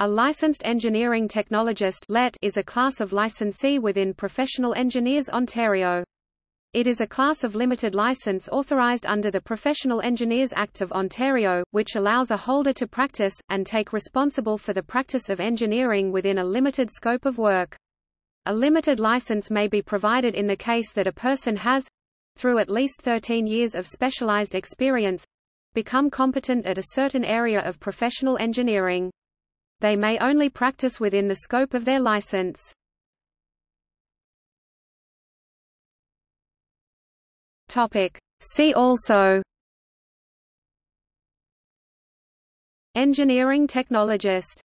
A licensed engineering technologist is a class of licensee within Professional Engineers Ontario. It is a class of limited license authorized under the Professional Engineers Act of Ontario, which allows a holder to practice, and take responsible for the practice of engineering within a limited scope of work. A limited license may be provided in the case that a person has through at least 13 years of specialized experience become competent at a certain area of professional engineering. They may only practice within the scope of their license. See also. Engineering technologist